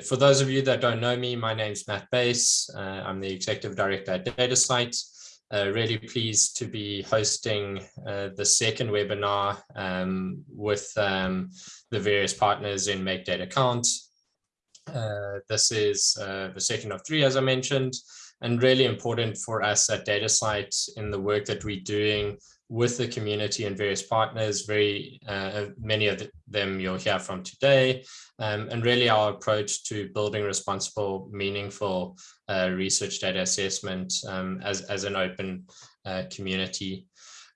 For those of you that don't know me, my name is Matt Buys. Uh, I'm the Executive Director at DataCite. Uh, really pleased to be hosting uh, the second webinar um, with um, the various partners in Make Data Count. Uh, this is uh, the second of three, as I mentioned, and really important for us at DataCite in the work that we're doing with the community and various partners, very uh, many of them you'll hear from today, um, and really our approach to building responsible, meaningful uh, research data assessment um, as, as an open uh, community.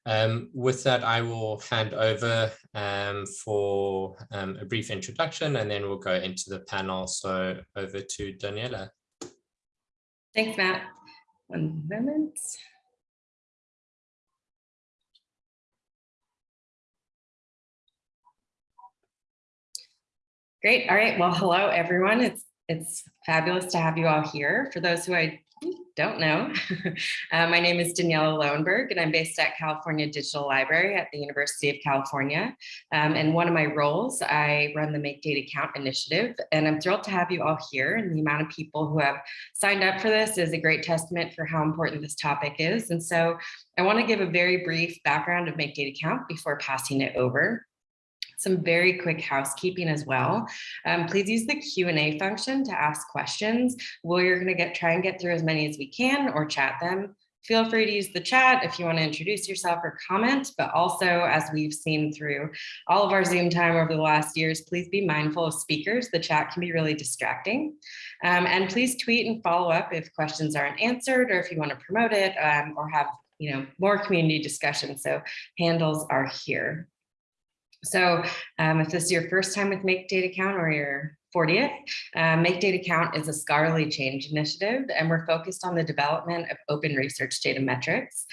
Um, with that, I will hand over um, for um, a brief introduction and then we'll go into the panel. So over to Daniella. Thanks, Matt. One moment. Great. All right. Well, hello, everyone. It's it's fabulous to have you all here. For those who I don't know, uh, my name is Daniella Lowenberg, and I'm based at California Digital Library at the University of California. Um, and one of my roles, I run the Make Data Count initiative, and I'm thrilled to have you all here. And the amount of people who have signed up for this is a great testament for how important this topic is. And so I want to give a very brief background of Make Data Count before passing it over some very quick housekeeping as well. Um, please use the Q&A function to ask questions. We're going to get try and get through as many as we can or chat them. Feel free to use the chat if you want to introduce yourself or comment, but also as we've seen through all of our Zoom time over the last years, please be mindful of speakers. The chat can be really distracting. Um, and please tweet and follow up if questions aren't answered or if you want to promote it um, or have you know more community discussion. So handles are here. So um, if this is your first time with Make Data Count or your 40th, uh, Make Data Count is a scholarly change initiative, and we're focused on the development of open research data metrics.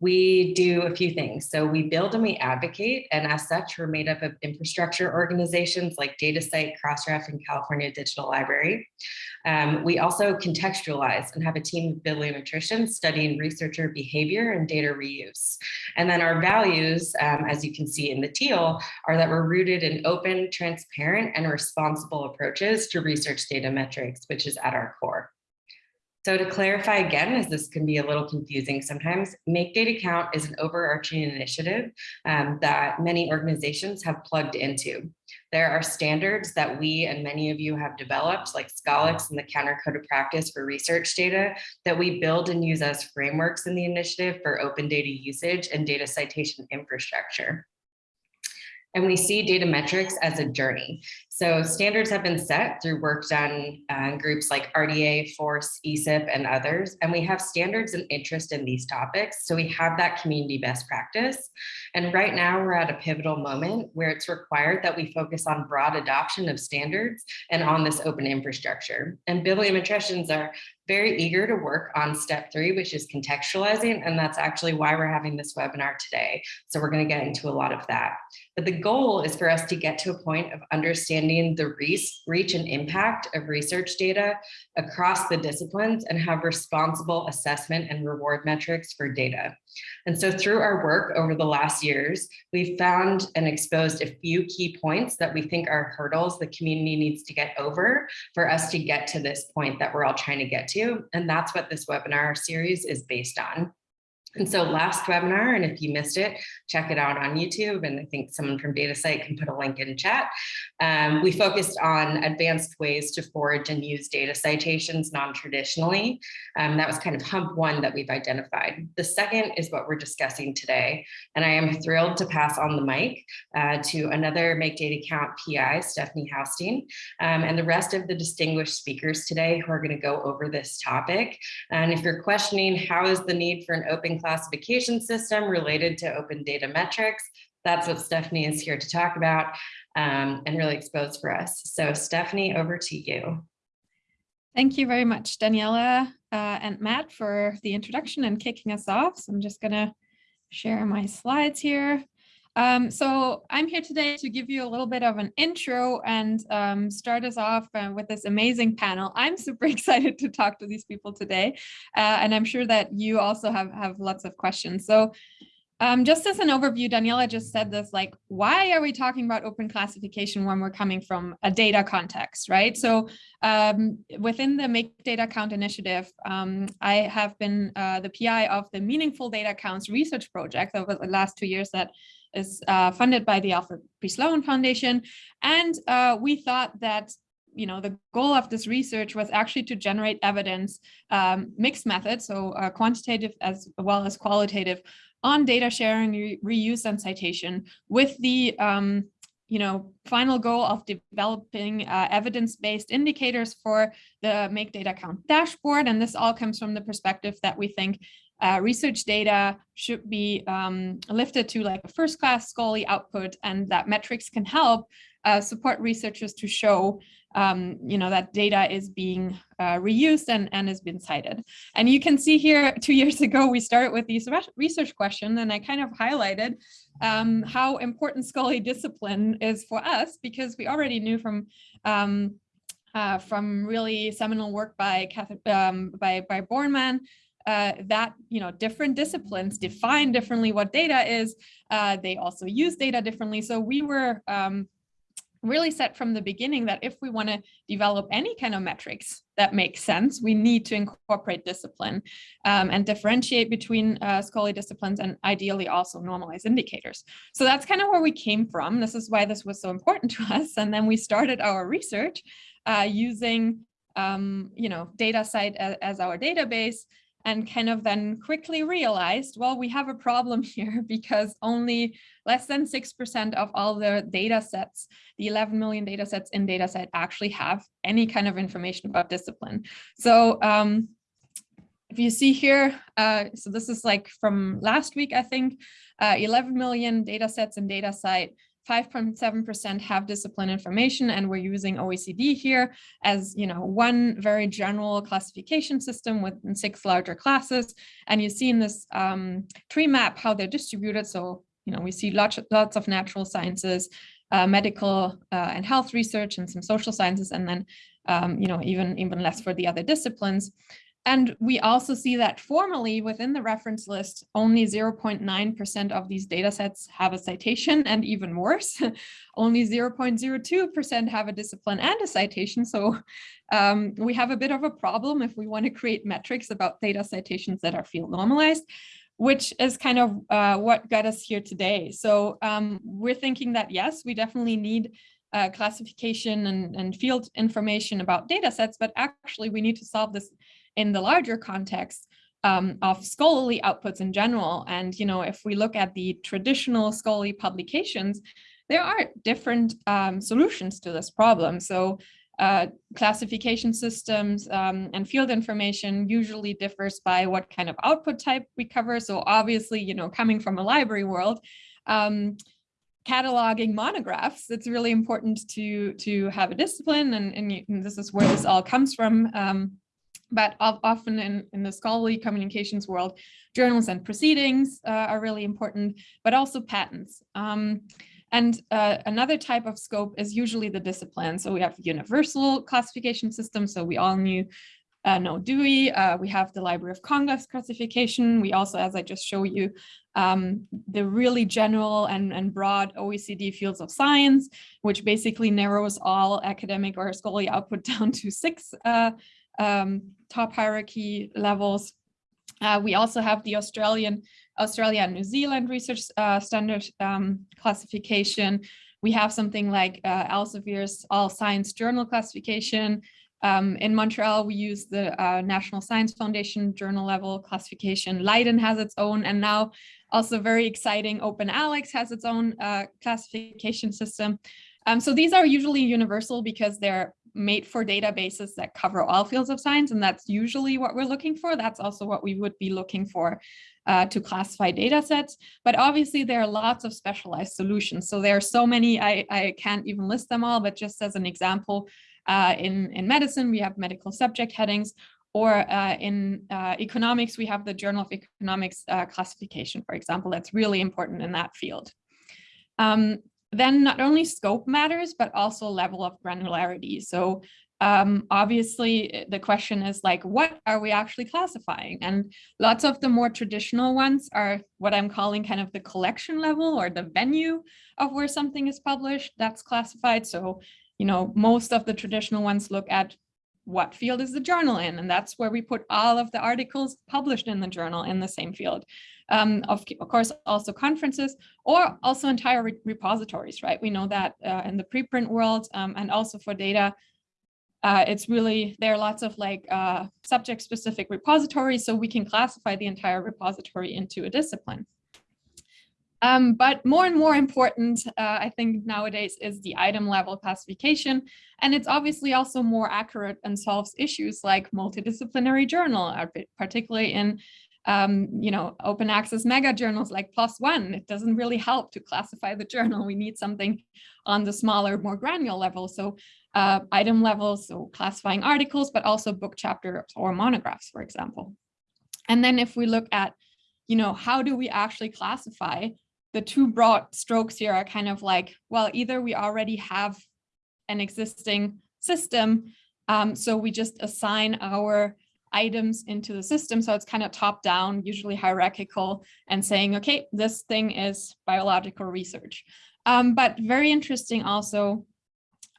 We do a few things. So we build and we advocate, and as such, we're made up of infrastructure organizations like DataCite, Crossref, and California Digital Library. Um, we also contextualize and have a team of bibliometricians studying researcher behavior and data reuse. And then our values, um, as you can see in the teal, are that we're rooted in open, transparent, and responsible approaches to research data metrics, which is at our core. So to clarify again, as this can be a little confusing sometimes, Make Data Count is an overarching initiative um, that many organizations have plugged into. There are standards that we and many of you have developed, like Scholix and the Counter Code of Practice for research data, that we build and use as frameworks in the initiative for open data usage and data citation infrastructure. And we see data metrics as a journey. So standards have been set through work done uh, in groups like RDA, FORCE, ESIP, and others. And we have standards and interest in these topics. So we have that community best practice. And right now we're at a pivotal moment where it's required that we focus on broad adoption of standards and on this open infrastructure. And bibliometricians are very eager to work on step three, which is contextualizing. And that's actually why we're having this webinar today. So we're going to get into a lot of that. But the goal is for us to get to a point of understanding the reach, and impact of research data across the disciplines and have responsible assessment and reward metrics for data. And so through our work over the last years, we've found and exposed a few key points that we think are hurdles the community needs to get over for us to get to this point that we're all trying to get to. And that's what this webinar series is based on. And so last webinar, and if you missed it, check it out on YouTube. And I think someone from DataCite can put a link in chat. Um, we focused on advanced ways to forage and use data citations non-traditionally. Um, that was kind of hump one that we've identified. The second is what we're discussing today. And I am thrilled to pass on the mic uh, to another Make Data Count PI, Stefanie Haustein, um, and the rest of the distinguished speakers today who are gonna go over this topic. And if you're questioning how is the need for an open classification system related to open data metrics. That's what Stefanie is here to talk about um, and really expose for us. So Stefanie, over to you. Thank you very much, Daniella uh, and Matt for the introduction and kicking us off. So I'm just gonna share my slides here. Um, so I'm here today to give you a little bit of an intro and um, start us off uh, with this amazing panel. I'm super excited to talk to these people today, uh, and I'm sure that you also have, have lots of questions. So Um, just as an overview, Daniella just said this, like, why are we talking about open classification when we're coming from a data context, right? So um, within the Make Data Count initiative, um, I have been uh, the PI of the Meaningful Data Counts research project over the last two years that is uh, funded by the Alfred P. Sloan Foundation. And uh, we thought that you know, the goal of this research was actually to generate evidence, um, mixed methods, so uh, quantitative as well as qualitative, on data sharing, re reuse, and citation with the um, you know, final goal of developing uh, evidence-based indicators for the Make Data Count dashboard. And this all comes from the perspective that we think uh, research data should be um, lifted to like a first-class scholarly output and that metrics can help uh, support researchers to show um, you know, that data is being uh, reused and, and has been cited. And you can see here, two years ago, we started with these research question, and I kind of highlighted um, how important scholarly discipline is for us, because we already knew from um, uh, from really seminal work by um, by, by Borgman uh, that you know different disciplines define differently what data is. Uh, they also use data differently. So we were um, really set from the beginning that if we want to develop any kind of metrics that make sense, we need to incorporate discipline um, and differentiate between uh, scholarly disciplines and ideally also normalize indicators. So that's kind of where we came from. This is why this was so important to us. And then we started our research uh, using, um, you know, DataCite as, as our database and kind of then quickly realized, well, we have a problem here because only less than 6% of all the data sets, the 11 million data sets in DataCite actually have any kind of information about discipline. So um, if you see here, uh, so this is like from last week, I think, uh, 11 million data sets in DataCite, 5.7% have discipline information, and we're using OECD here as you know one very general classification system with six larger classes. And you see in this um, tree map how they're distributed. So you know we see lots lots of natural sciences, uh, medical uh, and health research, and some social sciences, and then um, you know even even less for the other disciplines. And we also see that formally within the reference list, only 0.9% of these data sets have a citation and even worse, only 0.02% have a discipline and a citation. So um, we have a bit of a problem if we want to create metrics about data citations that are field normalized which is kind of uh, what got us here today. So um, we're thinking that, yes, we definitely need uh, classification and, and field information about data sets, but actually we need to solve this in the larger context um, of scholarly outputs in general. And, you know, if we look at the traditional scholarly publications, there are different um, solutions to this problem. So uh, classification systems um, and field information usually differs by what kind of output type we cover. So obviously, you know, coming from a library world, um, cataloging monographs, it's really important to to have a discipline, and, and, you, and this is where this all comes from. Um, but often in, in the scholarly communications world, journals and proceedings uh, are really important, but also patents. Um, and uh, another type of scope is usually the discipline. So we have universal classification system. So we all knew uh, know Dewey. Uh, we have the Library of Congress classification. We also, as I just show you, um, the really general and, and broad OECD fields of science, which basically narrows all academic or scholarly output down to six uh, um, top hierarchy levels. Uh, we also have the Australian, Australia and New Zealand research uh, standard um, classification. We have something like uh, Elsevier's All Science Journal classification. Um, in Montreal, we use the uh, National Science Foundation journal level classification. Leiden has its own, and now also very exciting, OpenAlex has its own uh, classification system. Um, so these are usually universal because they're made for databases that cover all fields of science, and that's usually what we're looking for. That's also what we would be looking for uh, to classify data sets. But obviously, there are lots of specialized solutions. So there are so many, I, I can't even list them all, but just as an example, uh, in, in medicine, we have medical subject headings, or uh, in uh, economics, we have the Journal of Economics uh, classification, for example, that's really important in that field. Um, then not only scope matters, but also level of granularity. So um, obviously eh, the question is like, what are we actually classifying? And lots of the more traditional ones are what I'm calling kind of the collection level or the venue of where something is published that's classified. So, you know, most of the traditional ones look at what field is the journal in? And that's where we put all of the articles published in the journal in the same field. Um, of, of, course, also conferences or also entire re repositories, right? We know that uh, in the preprint world um, and also for data, uh, it's really, there are lots of like uh, subject specific repositories, so we can classify the entire repository into a discipline. Um, but more and more important, uh, I think nowadays is the item level classification. And it's obviously also more accurate and solves issues like multidisciplinary journal, uh, particularly in um, you know, open access mega journals like PLOS One. It doesn't really help to classify the journal. We need something on the smaller, more granular level. So uh, item levels, so classifying articles, but also book chapters or monographs, for example. And then if we look at, you know, how do we actually classify, the two broad strokes here are kind of like, well, either we already have an existing system, um, so we just assign our items into the system. So it's kind of top down, usually hierarchical and saying, okay, this thing is biological research. Um, but very interesting also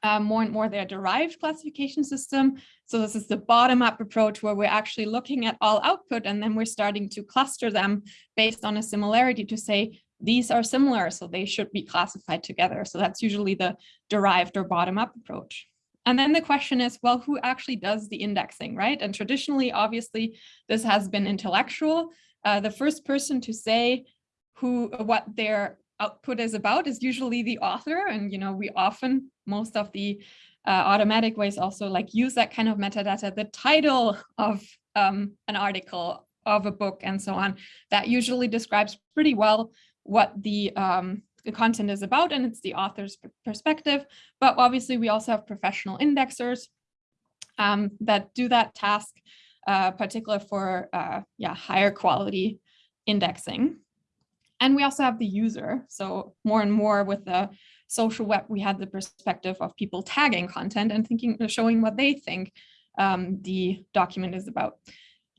uh, more and more their derived classification system. So this is the bottom up approach where we're actually looking at all output and then we're starting to cluster them based on a similarity to say these are similar, so they should be classified together. So that's usually the derived or bottom up approach. And then the question is, well, who actually does the indexing, right? And traditionally, obviously, this has been intellectual. Uh, the first person to say who what their output is about is usually the author. And, you know, we often, most of the uh, automatic ways also like use that kind of metadata, the title of um, an article, of a book and so on, that usually describes pretty well what the, um, the content is about and it's the author's perspective. But obviously we also have professional indexers um, that do that task, uh, particular for uh, yeah, higher quality indexing. And we also have the user. So more and more with the social web, we had the perspective of people tagging content and thinking, showing what they think um, the document is about.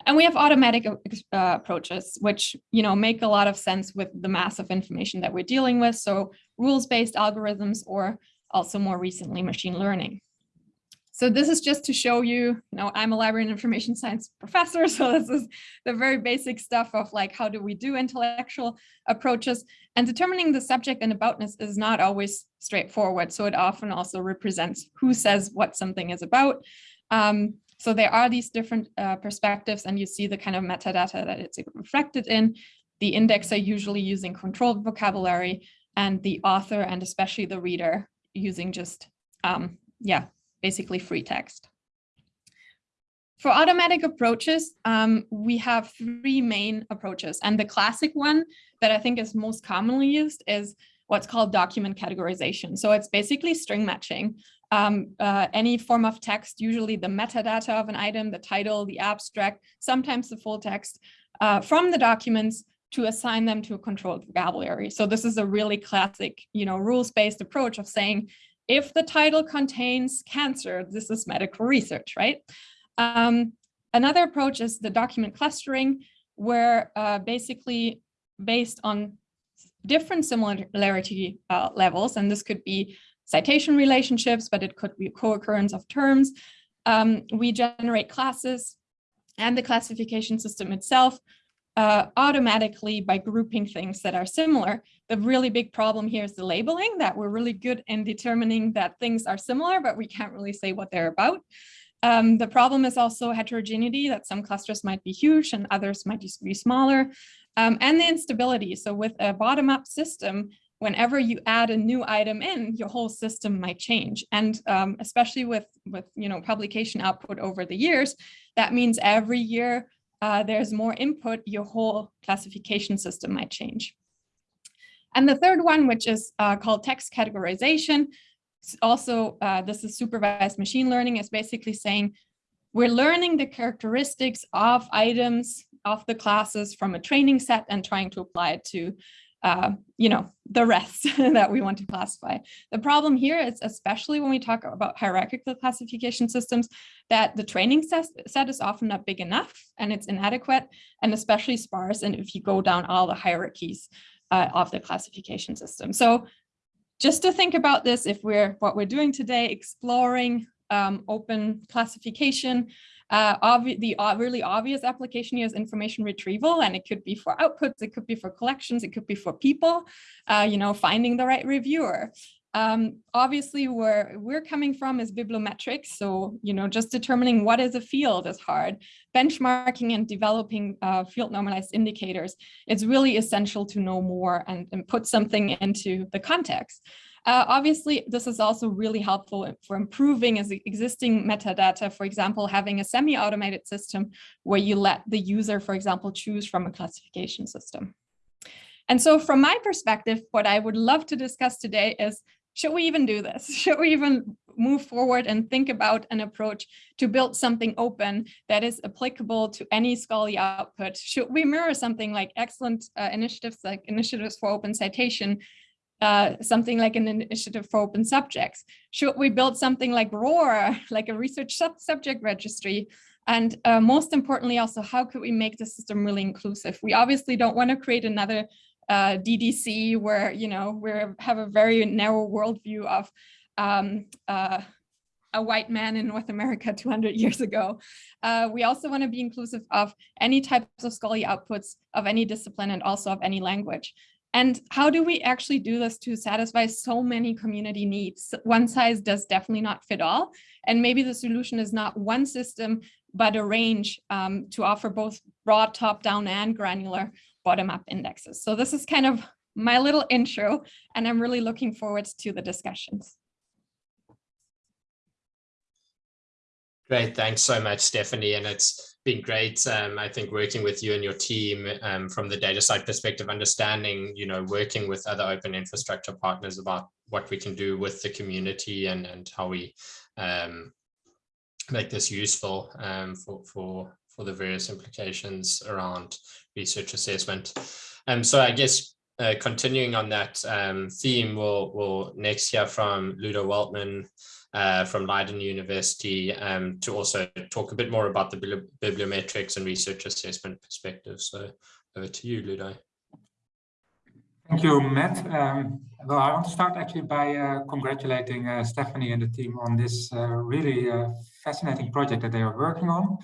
And we have automatic uh, approaches, which you know make a lot of sense with the mass of information that we're dealing with. So rules-based algorithms or also more recently machine learning. So this is just to show you, you know, I'm a library and information science professor. So this is the very basic stuff of like, how do we do intellectual approaches and determining the subject and aboutness is not always straightforward. So it often also represents who says what something is about. Um, so there are these different uh, perspectives and you see the kind of metadata that it's reflected in. The indexer usually using controlled vocabulary and the author and especially the reader using just, um, yeah, basically free text. For automatic approaches, um, we have three main approaches. And the classic one that I think is most commonly used is what's called document categorization. So it's basically string matching. Um, uh, any form of text, usually the metadata of an item, the title, the abstract, sometimes the full text uh, from the documents to assign them to a controlled vocabulary. So this is a really classic, you know, rules-based approach of saying, if the title contains cancer, this is medical research, right? Um, another approach is the document clustering, where uh, basically based on different similarity uh, levels, and this could be citation relationships, but it could be co-occurrence of terms. Um, we generate classes and the classification system itself uh, automatically by grouping things that are similar. The really big problem here is the labeling that we're really good in determining that things are similar, but we can't really say what they're about. Um, the problem is also heterogeneity, that some clusters might be huge and others might be smaller, um, and the instability. So with a bottom-up system, whenever you add a new item in, your whole system might change. And um, especially with, with you know, publication output over the years, that means every year uh, there's more input, your whole classification system might change. And the third one, which is uh, called text categorization, also uh, this is supervised machine learning, is basically saying we're learning the characteristics of items of the classes from a training set and trying to apply it to uh, you know, the rest that we want to classify. The problem here is, especially when we talk about hierarchical classification systems, that the training set is often not big enough and it's inadequate and especially sparse. And if you go down all the hierarchies uh, of the classification system. So just to think about this, if we're what we're doing today, exploring um, open classification, uh, the uh, really obvious application here is information retrieval, and it could be for outputs, it could be for collections, it could be for people, uh, you know, finding the right reviewer. Um, obviously, where we're coming from is bibliometrics. So, you know, just determining what is a field is hard. Benchmarking and developing uh, field normalized indicators, it's really essential to know more and, and put something into the context. Uh, obviously, this is also really helpful for improving existing metadata, for example, having a semi-automated system where you let the user, for example, choose from a classification system. And so from my perspective, what I would love to discuss today is, should we even do this? Should we even move forward and think about an approach to build something open that is applicable to any scholarly output? Should we mirror something like excellent uh, initiatives like initiatives for open citation uh, something like an initiative for open subjects? Should we build something like ROAR, like a research sub subject registry? And uh, most importantly, also, how could we make the system really inclusive? We obviously don't want to create another uh, DDC where, you know, we have a very narrow worldview of um, uh, a white man in North America 200 years ago. Uh, we also want to be inclusive of any types of scholarly outputs of any discipline and also of any language. And how do we actually do this to satisfy so many community needs? One size does definitely not fit all. And maybe the solution is not one system, but a range um, to offer both broad top-down and granular bottom-up indexes. So this is kind of my little intro, and I'm really looking forward to the discussions. Great, thanks so much, Stefanie. And it's been great, um, I think, working with you and your team um, from the DataCite perspective, understanding, you know, working with other open infrastructure partners about what we can do with the community and, and how we um, make this useful um, for, for, for the various implications around research assessment. Um, so I guess uh, continuing on that um, theme, we'll, we'll next hear from Ludo Waltman, uh, from Leiden University um, to also talk a bit more about the bibliometrics and research assessment perspective. So over to you, Ludo. Thank you, Matt. Um, well, I want to start actually by uh, congratulating uh, Stefanie and the team on this uh, really uh, fascinating project that they are working on.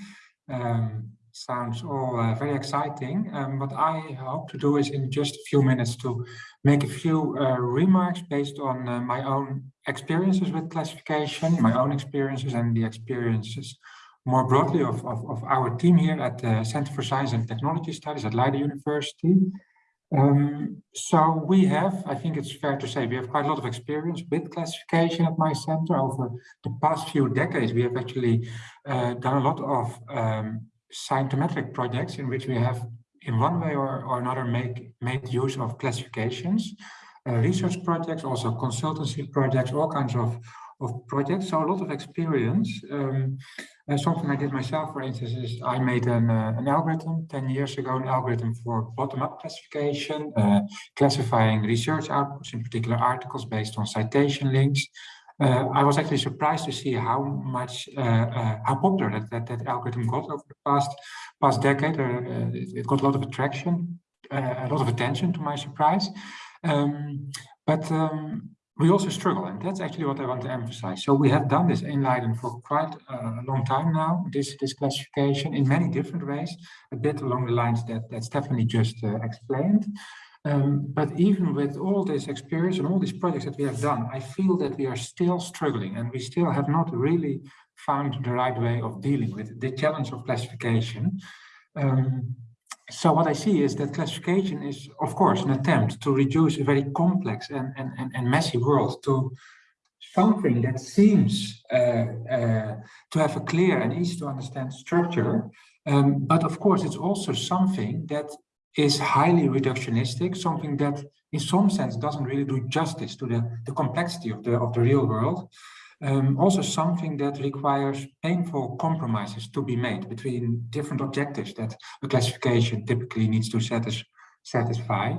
Um, sounds all uh, very exciting. Um, what I hope to do is in just a few minutes to make a few uh, remarks based on uh, my own experiences with classification, my own experiences and the experiences more broadly of, of, of our team here at the Center for Science and Technology Studies at Leiden University. Um, so we have, I think it's fair to say, we have quite a lot of experience with classification at my center. Over the past few decades, we have actually uh, done a lot of um, scientometric projects in which we have in one way or, or another make, made use of classifications, uh, research projects, also consultancy projects, all kinds of, of projects. So a lot of experience. Um, uh, something I did myself, for instance, is I made an, uh, an algorithm 10 years ago, an algorithm for bottom-up classification, uh, classifying research outputs, in particular articles based on citation links. Uh, I was actually surprised to see how much uh, uh, how popular that, that, that algorithm got over the past past decade. It, it, got a lot of attraction, a lot of attention to my surprise. Um, but um, we also struggle, and that's actually what I want to emphasize. So we have done this in Leiden for quite a long time now, this, this classification in many different ways, a bit along the lines that, that Stefanie just uh, explained. Um, but even with all this experience and all these projects that we have done, I feel that we are still struggling and we still have not really found the right way of dealing with the challenge of classification. Um, so what I see is that classification is, of course, an attempt to reduce a very complex and, and, and, and messy world to something that seems uh, uh, to have a clear and easy to understand structure. Um, but of course, it's also something that is highly reductionistic, something that in some sense doesn't really do justice to the, the complexity of the, of the real world. Um, also something that requires painful compromises to be made between different objectives that a classification typically needs to satis satisfy.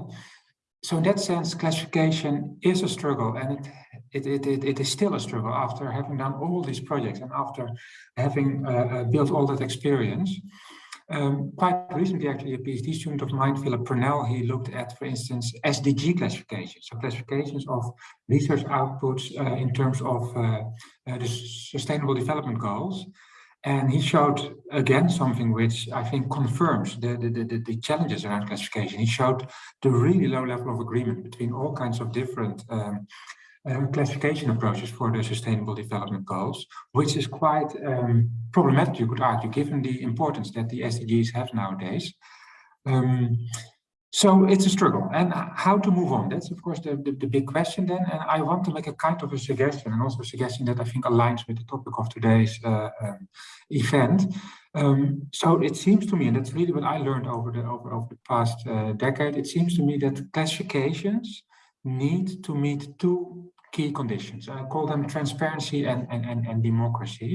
so in that sense, classification is a struggle and it, it, it, it, is still a struggle after having done all these projects and after having uh, uh, built all that experience. Um, quite recently, actually, a PhD student of mine, Philip Purnell, he looked at, for instance, SDG classifications, so classifications of research outputs uh, in terms of uh, uh, the Sustainable Development Goals. And he showed again something which I think confirms the, the, the, the, challenges around classification. He showed the really low level of agreement between all kinds of different um, uh, classification approaches for the Sustainable Development Goals, which is quite um, problematic, you could argue, given the importance that the SDGs have nowadays. Um, so it's a struggle. And how to move on? That's, of course, the, the, the, big question then. And I want to make a kind of a suggestion, and also a suggestion that I think aligns with the topic of today's uh, um, event. Um, so it seems to me, and that's really what I learned over the, over, over the past uh, decade, it seems to me that classifications need to meet two key conditions. I call them transparency and, and, and, and democracy.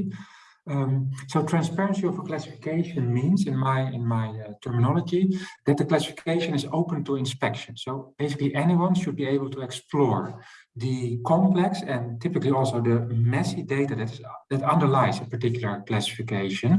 Um, so transparency of a classification means, in my in my uh, terminology, that the classification is open to inspection. So basically, anyone should be able to explore the complex and typically also the messy data that that underlies a particular classification.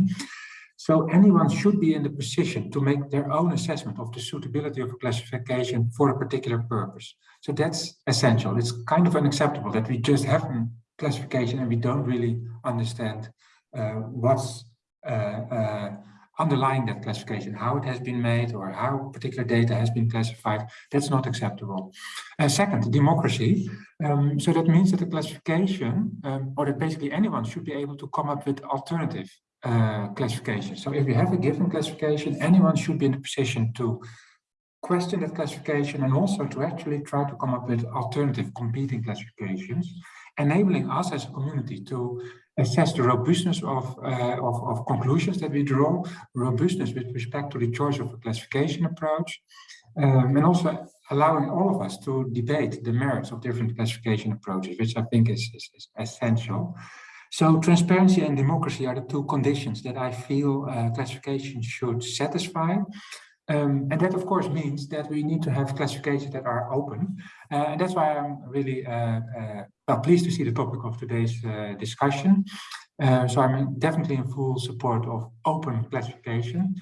So anyone should be in the position to make their own assessment of the suitability of a classification for a particular purpose. So that's essential. It's kind of unacceptable that we just have a classification and we don't really understand uh, what's uh, uh, underlying that classification, how it has been made or how particular data has been classified. That's not acceptable. Uh, second, democracy. Um, so that means that the classification, um, or that basically anyone should be able to come up with alternative uh, classification. So if you have a given classification, anyone should be in a position to question that classification and also to actually try to come up with alternative competing classifications, enabling us as a community to assess the robustness of, uh, of, of, conclusions that we draw, robustness with respect to the choice of a classification approach, um, and also allowing all of us to debate the merits of different classification approaches, which I think is, is, is essential. So transparency and democracy are the two conditions that I feel uh, classification should satisfy. Um, and that, of course, means that we need to have classifications that are open. Uh, and that's why I'm really uh, uh well, pleased to see the topic of today's uh, discussion. Uh, so I'm definitely in full support of open classification.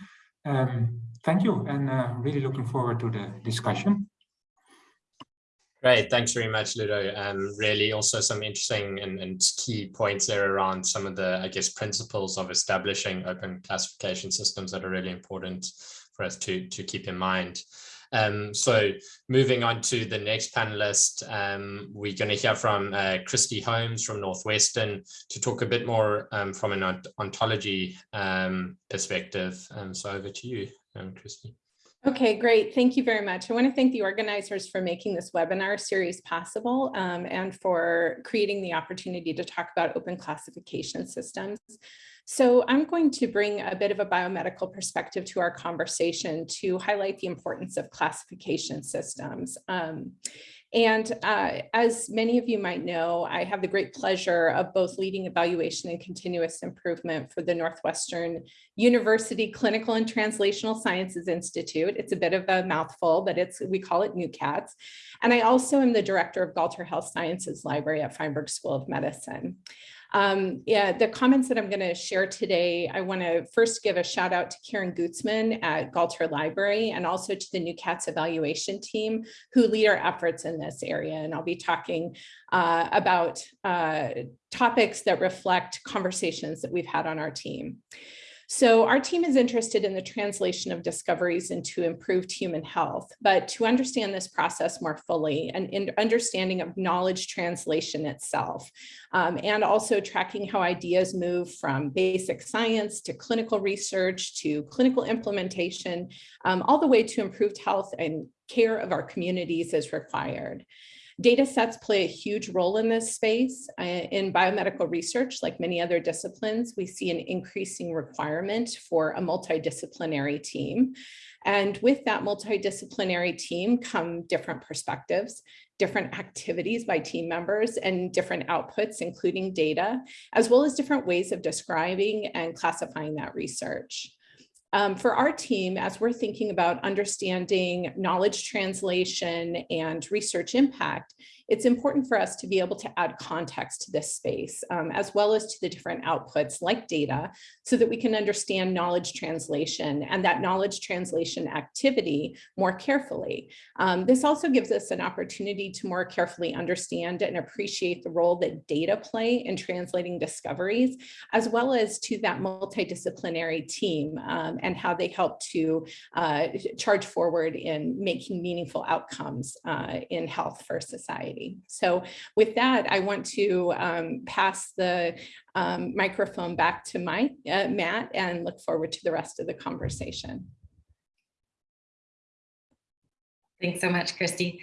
Um, thank you, and really looking forward to the discussion. Great, thanks very much, Ludo. Um, really also some interesting and, and, key points there around some of the, I guess, principles of establishing open classification systems that are really important for us to, to keep in mind. Um, so moving on to the next panelist, um, we're going to hear from uh, Kristi Holmes from Northwestern to talk a bit more um, from an ontology um, perspective. Um, so over to you, Kristi. Okay, great. Thank you very much. I want to thank the organizers for making this webinar series possible um, and for creating the opportunity to talk about open classification systems. So I'm going to bring a bit of a biomedical perspective to our conversation to highlight the importance of classification systems. Um, and uh, as many of you might know, I have the great pleasure of both leading evaluation and continuous improvement for the Northwestern University Clinical and Translational Sciences Institute. It's a bit of a mouthful, but it's we call it NUCATS. And I also am the director of Galter Health Sciences Library at Feinberg School of Medicine. Um, yeah, the comments that I'm going to share today, I want to first give a shout out to Karen Gutzman at Galter Library and also to the NUCATS evaluation team who lead our efforts in this area. And I'll be talking uh, about uh, topics that reflect conversations that we've had on our team. So our team is interested in the translation of discoveries into improved human health, but to understand this process more fully and understanding of knowledge translation itself, um, and also tracking how ideas move from basic science to clinical research to clinical implementation, um, all the way to improved health and care of our communities is required. Data sets play a huge role in this space. In biomedical research, like many other disciplines, we see an increasing requirement for a multidisciplinary team. And with that multidisciplinary team come different perspectives, different activities by team members and different outputs, including data, as well as different ways of describing and classifying that research. Um, for our team, as we're thinking about understanding knowledge translation and research impact, it's important for us to be able to add context to this space, um, as well as to the different outputs like data, so that we can understand knowledge translation and that knowledge translation activity more carefully. Um, this also gives us an opportunity to more carefully understand and appreciate the role that data play in translating discoveries, as well as to that multidisciplinary team um, and how they help to uh, charge forward in making meaningful outcomes uh, in health for society. So with that, I want to um, pass the um, microphone back to Mike, uh, Matt, and look forward to the rest of the conversation. Thanks so much, Kristi.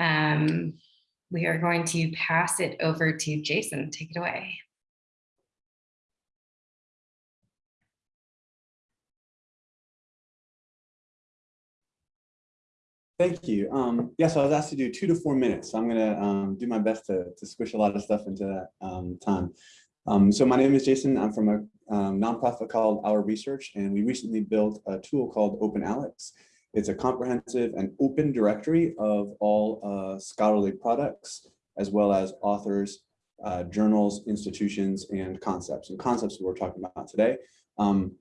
Um, we are going to pass it over to Jason. Take it away. Thank you. Um, yes, I was asked to do two to four minutes. So I'm going to um, do my best to, to squish a lot of stuff into that um, time. Um, so my name is Jason. I'm from a um, nonprofit called Our Research, and we recently built a tool called OpenAlex. It's a comprehensive and open directory of all uh, scholarly products, as well as authors, uh, journals, institutions, and concepts. And concepts we're talking about today. Um,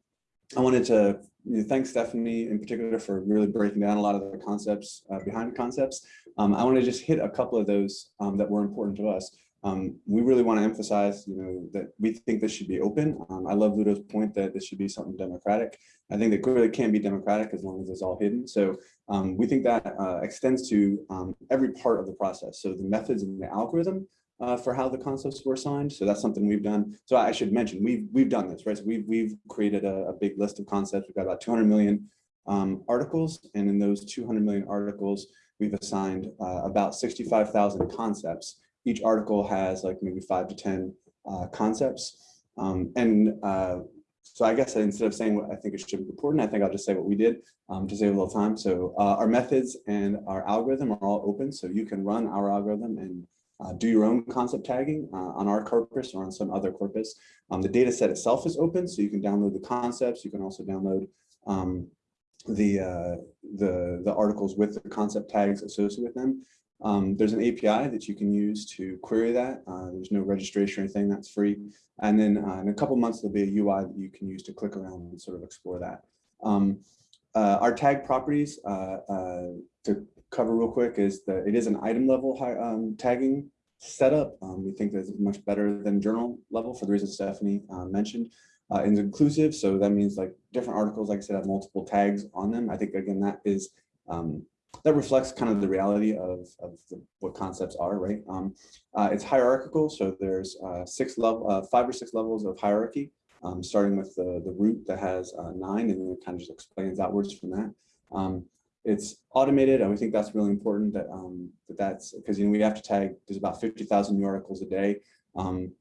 I wanted to you know, thank Stefanie in particular for really breaking down a lot of the concepts uh, behind concepts. Um, I want to just hit a couple of those um, that were important to us. Um, we really want to emphasize, you know, that we think this should be open. Um, I love Ludo's point that this should be something democratic. I think that clearly can be democratic as long as it's all hidden. So um, we think that uh, extends to um, every part of the process. So the methods and the algorithm uh, for how the concepts were assigned. So that's something we've done. So I should mention, we've, we've done this, right? So we've, we've created a, a big list of concepts. We've got about 200 million um, articles. And in those 200 million articles, we've assigned uh, about 65,000 concepts. Each article has like maybe five to 10 uh, concepts. Um, and uh, so I guess instead of saying what I think it should be important, I think I'll just say what we did um, to save a little time. So uh, our methods and our algorithm are all open. So you can run our algorithm and uh, do your own concept tagging uh, on our corpus or on some other corpus. Um, the data set itself is open, so you can download the concepts. You can also download um, the, uh, the, the articles with the concept tags associated with them. Um, there's an API that you can use to query that. Uh, there's no registration or anything, that's free. And then uh, in a couple months, there'll be a UI that you can use to click around and sort of explore that. Um, uh, our tag properties, to cover real quick is that it is an item level high, um, tagging setup. Um, we think that it's much better than journal level for the reasons Stefanie uh, mentioned. Uh, it's inclusive, so that means like different articles, like I said, have multiple tags on them. I think again that is um, that reflects kind of the reality of, of the, what concepts are, right? Um, uh, it's hierarchical, so there's uh, six level, uh, five or six levels of hierarchy, um, starting with the the root that has uh, nine, and then it kind of just explains outwards from that. Um, it's automated, and we think that's really important that, um, that that's because you know we have to tag. There's about fifty thousand new articles a day, um,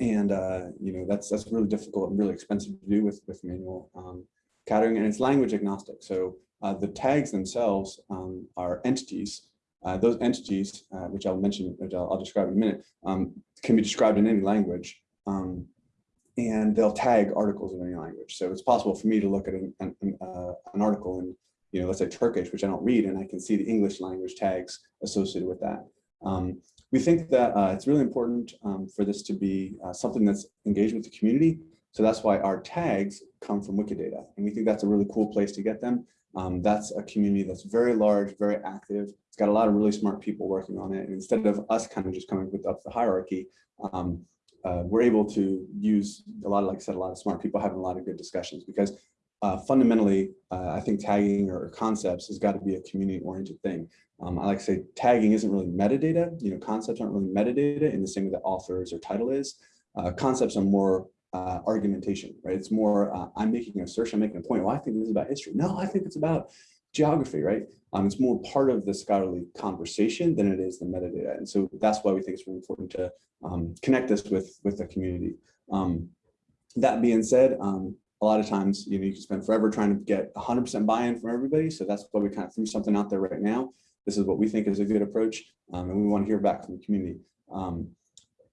and uh, you know that's that's really difficult and really expensive to do with with manual um, categorizing, and it's language agnostic. So uh, the tags themselves um, are entities. Uh, those entities, uh, which I'll mention, which I'll, I'll, describe in a minute, um, can be described in any language. Um, and they'll tag articles in any language. So it's possible for me to look at an, an, uh, an article in you know, let's say Turkish, which I don't read, and I can see the English language tags associated with that. Um, we think that uh, it's really important um, for this to be uh, something that's engaged with the community. So that's why our tags come from Wikidata. And we think that's a really cool place to get them. Um, that's a community that's very large, very active. It's got a lot of really smart people working on it. And instead of us kind of just coming with up the hierarchy, um, uh, we're able to use a lot of, like I said, a lot of smart people having a lot of good discussions because uh, fundamentally, uh, I think tagging or concepts has got to be a community-oriented thing. Um, I like to say tagging isn't really metadata. You know, concepts aren't really metadata in the same way that authors or title is. Uh, concepts are more uh, argumentation, right? It's more, uh, I'm making an assertion, I'm making a point. Well, I think this is about history. No, I think it's about geography, right? Um, it's more part of the scholarly conversation than it is the metadata. And so that's why we think it's really important to um, connect this with, with the community. Um, that being said, um, a lot of times, you know, you can spend forever trying to get 100% buy-in from everybody. So that's why we kind of threw something out there right now. This is what we think is a good approach, um, and we want to hear back from the community. Um,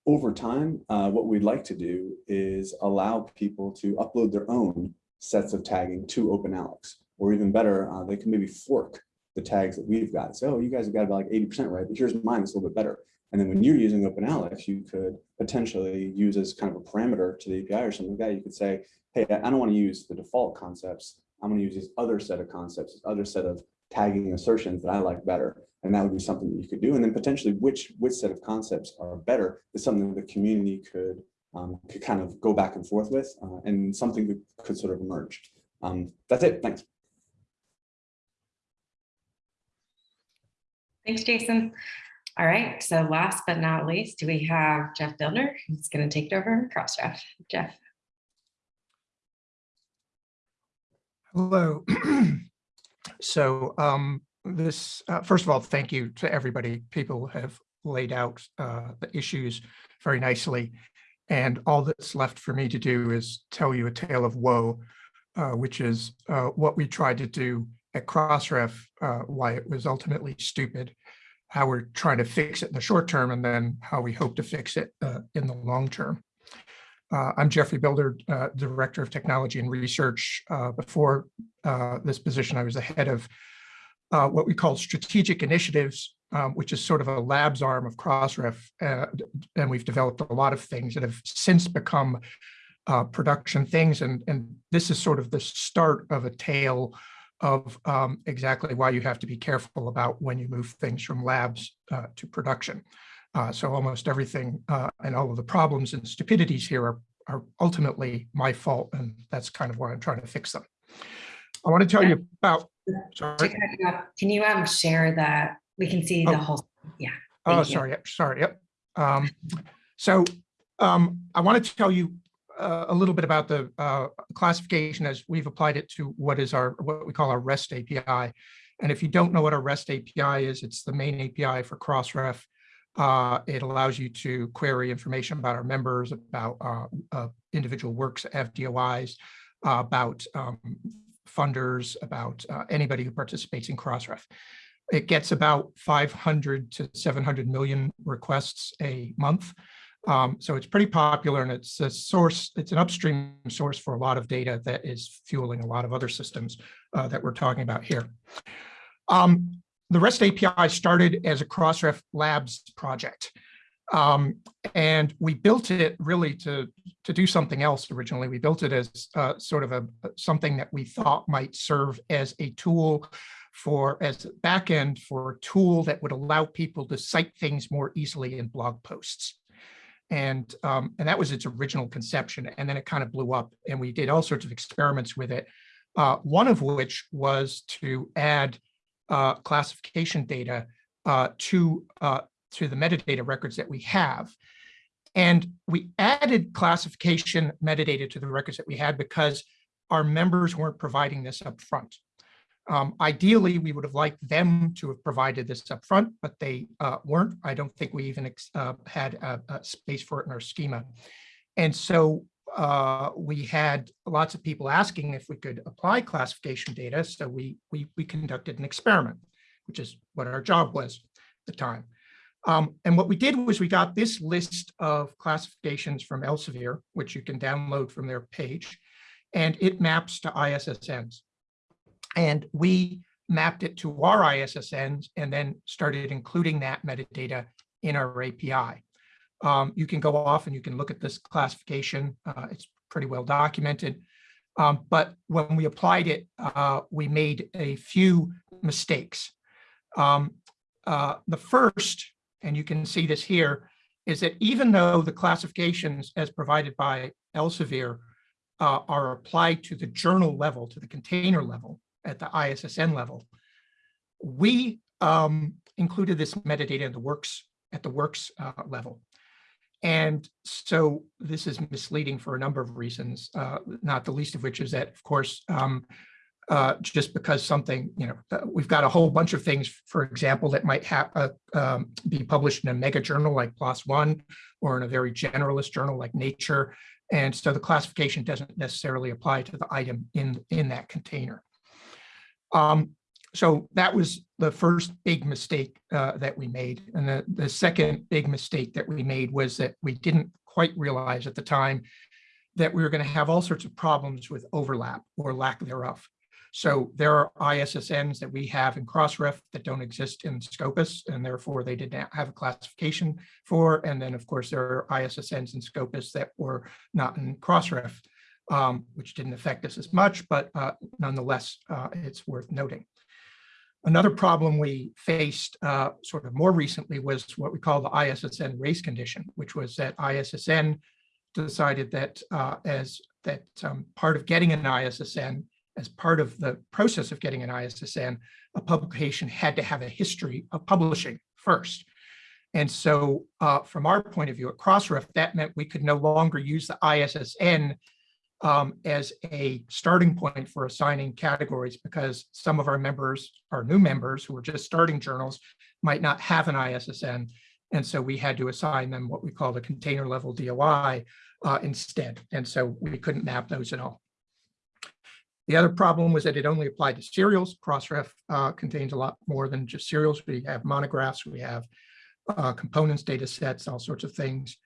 over time, uh, what we'd like to do is allow people to upload their own sets of tagging to OpenAlex. Or even better, uh, they can maybe fork the tags that we've got. So, oh, you guys have got about like 80% right, but here's mine, it's a little bit better. And then when you're using OpenAlex, you could potentially use as kind of a parameter to the API or something like that. You could say, hey, I don't want to use the default concepts. I'm going to use this other set of concepts, this other set of tagging assertions that I like better. And that would be something that you could do. And then potentially which, which set of concepts are better is something that the community could, um, could kind of go back and forth with uh, and something that could sort of emerge. Um, that's it. Thanks. Thanks, Jason. All right, so last but not least, do we have Jeff Bilder, who's going to take it over Crossref. Jeff. Hello. so um, this, uh, first of all, thank you to everybody. People have laid out uh, the issues very nicely. And all that's left for me to do is tell you a tale of woe, uh, which is uh, what we tried to do at Crossref, uh, why it was ultimately stupid, how we're trying to fix it in the short term, and then how we hope to fix it uh, in the long term. Uh, I'm Jeffrey Bilder, uh, Director of Technology and Research. Uh, before uh, this position, I was the head of uh, what we call strategic initiatives, um, which is sort of a labs arm of Crossref. And we've developed a lot of things that have since become production things. And, and this is sort of the start of a tale of um, exactly why you have to be careful about when you move things from labs to production. Uh, so almost everything uh, and all of the problems and stupidities here are, are ultimately my fault, and that's kind of why I'm trying to fix them. I want to tell you about, sorry. Can you um, share that? We can see Oh. the whole, yeah. Oh, Thank you. sorry, yep, sorry, yep. Um, so um, I want to tell you uh, a little bit about the uh, classification as we've applied it to what is our, what we call our REST API. And if you don't know what a REST API is, it's the main API for Crossref. Uh, it allows you to query information about our members, about uh, uh, individual works, FDOIs, about um, funders, about uh, anybody who participates in Crossref. It gets about 500 to 700 million requests a month. Um, so it's pretty popular and it's a source, it's an upstream source for a lot of data that is fueling a lot of other systems uh, that we're talking about here. Um, the REST API started as a Crossref Labs project. Um, and we built it really to, to do something else originally. We built it as uh, sort of a something that we thought might serve as a tool for as a backend for a tool that would allow people to cite things more easily in blog posts. And, um, and that was its original conception. And then it kind of blew up and we did all sorts of experiments with it. Uh, one of which was to add uh, classification data uh, to, uh, to the metadata records that we have. And we added classification metadata to the records that we had because our members weren't providing this up front. Um, ideally, we would have liked them to have provided this up front, but they uh, weren't. I don't think we even uh, had a, a, space for it in our schema. And so uh, we had lots of people asking if we could apply classification data. So we, we, we conducted an experiment, which is what our job was at the time. Um, and what we did was we got this list of classifications from Elsevier, which you can download from their page, and it maps to ISSNs. And we mapped it to our ISSNs and then started including that metadata in our API. Um, you can go off and you can look at this classification. Uh, it's pretty well documented. Um, but when we applied it, uh, we made a few mistakes. Um, uh, the first, and you can see this here, is that even though the classifications as provided by Elsevier uh, are applied to the journal level, to the container level, at the ISSN level, we um, included this metadata in the works at the works uh, level. And so this is misleading for a number of reasons, uh, not the least of which is that, of course, um, uh, just because something, you know, uh, we've got a whole bunch of things, for example, that might have uh, um, be published in a mega journal like PLOS One or in a very generalist journal like Nature. And so the classification doesn't necessarily apply to the item in, in that container. Um, so that was the first big mistake uh, that we made. And the, the second big mistake that we made was that we didn't quite realize at the time that we were going to have all sorts of problems with overlap or lack thereof. So there are ISSNs that we have in Crossref that don't exist in Scopus, and therefore they did not have a classification for. And then, of course, there are ISSNs in Scopus that were not in Crossref, um, which didn't affect us as much, but uh, nonetheless, uh, it's worth noting. Another problem we faced uh, sort of more recently was what we call the ISSN race condition, which was that ISSN decided that uh, as that um, part of getting an ISSN, as part of the process of getting an ISSN, a publication had to have a history of publishing first. And so uh, from our point of view at Crossref, that meant we could no longer use the ISSN um, as a starting point for assigning categories because some of our members, our new members who are just starting journals might not have an ISSN. And so we had to assign them what we call the container level DOI uh, instead. And so we couldn't map those at all. The other problem was that it only applied to serials. Crossref uh, contains a lot more than just serials. We have monographs, we have uh, components, data sets, all sorts of things.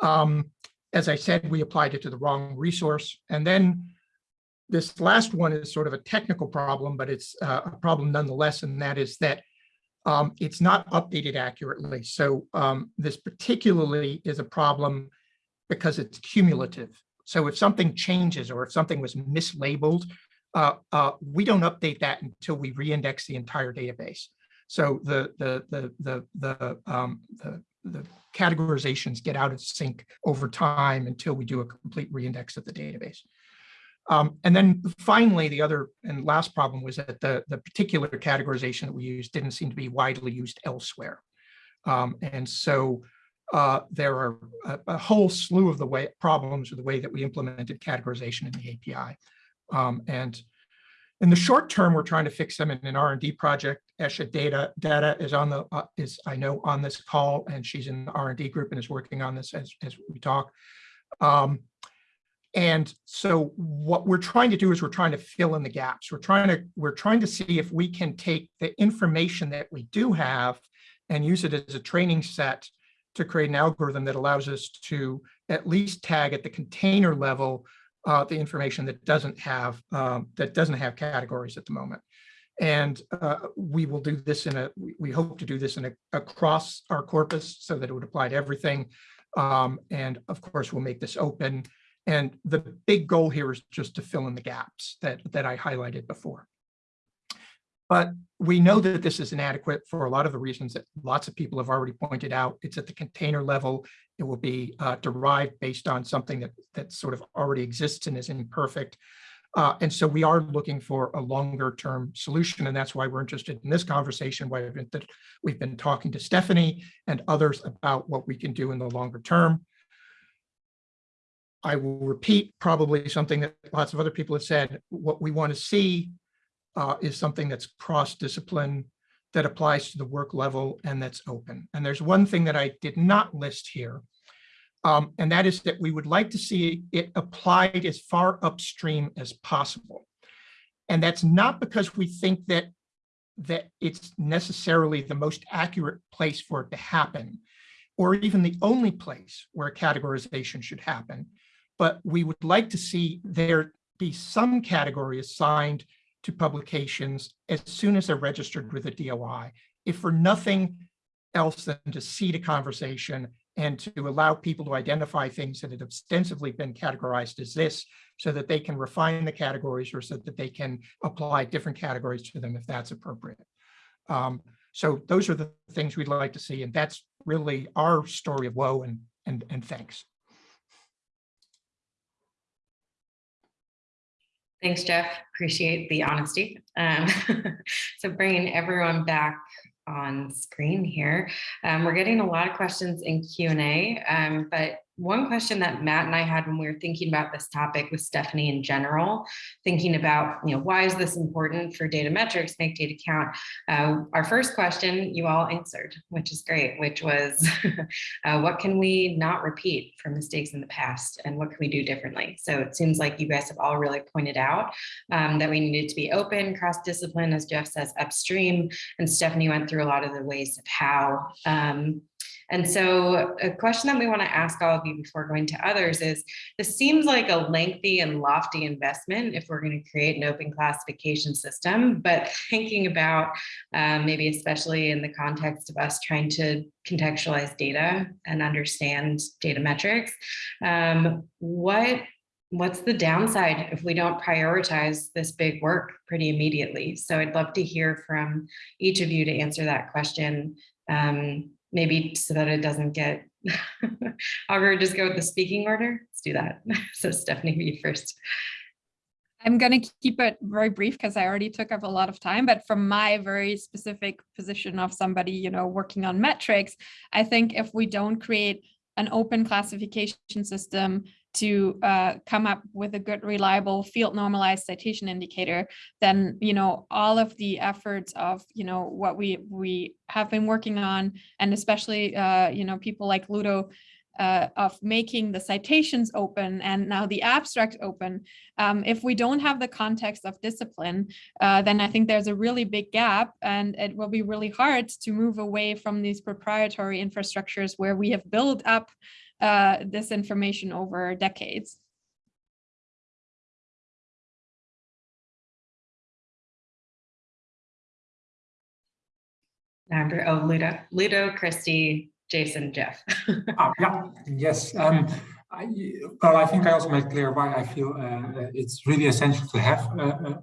Um, as I said, we applied it to the wrong resource. And then this last one is sort of a technical problem, but it's uh, a problem nonetheless, and that is that um, it's not updated accurately. So um, this particularly is a problem because it's cumulative. So if something changes or if something was mislabeled, uh, uh, we don't update that until we reindex the entire database. So the the the the the um, the, the categorizations get out of sync over time until we do a complete reindex of the database. Um, and then finally, the other and last problem was that the, the particular categorization that we used didn't seem to be widely used elsewhere. Um, and so uh, there are a, a, whole slew of the way problems with the way that we implemented categorization in the API. Um, and in the short term, we're trying to fix them in an R&D project. Esha Datta Datta is on the uh, is I know on this call, and she's in the R&D group and is working on this as as we talk. Um, and so what we're trying to do is we're trying to fill in the gaps. We're trying to we're trying to see if we can take the information that we do have and use it as a training set to create an algorithm that allows us to at least tag at the container level uh, the information that doesn't have um, that doesn't have categories at the moment. And uh, we will do this in a, we hope to do this in a, across our corpus so that it would apply to everything. Um, and of course, we'll make this open. And the big goal here is just to fill in the gaps that, that I highlighted before. But we know that this is inadequate for a lot of the reasons that lots of people have already pointed out. It's at the container level. It will be uh, derived based on something that, that sort of already exists and is imperfect. Uh, and so we are looking for a longer term solution. And that's why we're interested in this conversation, why we've been, we've been talking to Stefanie and others about what we can do in the longer term. I will repeat probably something that lots of other people have said. What we want to see uh, is something that's cross-discipline, that applies to the work level and that's open. And there's one thing that I did not list here, um, and that is that we would like to see it applied as far upstream as possible. And that's not because we think that that it's necessarily the most accurate place for it to happen, or even the only place where categorization should happen. But we would like to see there be some category assigned to publications as soon as they're registered with a DOI, if for nothing else than to seed a conversation and to allow people to identify things that have ostensibly been categorized as this so that they can refine the categories or so that they can apply different categories to them if that's appropriate. Um, so those are the things we'd like to see. And that's really our story of woe and, and, and thanks. Thanks, Jeff. Appreciate the honesty. Um, so bringing everyone back on screen here. Um, we're getting a lot of questions in Q&A, um, but one question that Matt and I had when we were thinking about this topic with Stefanie in general, thinking about, you know, why is this important for data metrics, make data count? Uh, our first question you all answered, which is great, which was, uh, what can we not repeat from mistakes in the past and what can we do differently? So it seems like you guys have all really pointed out um, that we needed to be open, cross-discipline, as Jeff says, upstream, and Stefanie went through a lot of the ways of how um, And so a question that we want to ask all of you before going to others is, this seems like a lengthy and lofty investment if we're going to create an open classification system, but thinking about um, maybe especially in the context of us trying to contextualize data and understand data metrics, um, what what's the downside if we don't prioritize this big work pretty immediately? So I'd love to hear from each of you to answer that question, um, maybe so that it doesn't get, I'll just go with the speaking order. Let's do that. So Stefanie, you first. I'm going to keep it very brief because I already took up a lot of time, but from my very specific position of somebody, you know, working on metrics, I think if we don't create an open classification system to uh, come up with a good, reliable field normalized citation indicator, then, you know, all of the efforts of, you know, what we we have been working on, and especially, uh, you know, people like Ludo, uh, of making the citations open and now the abstract open, um, if we don't have the context of discipline, uh, then I think there's a really big gap and it will be really hard to move away from these proprietary infrastructures where we have built up uh, this information over decades. Number, oh, Ludo, Ludo, Kristi, Jason, Jeff. Ah, yeah, yes. Um, I, well, I think I also made clear why I feel uh, it's really essential to have uh, uh,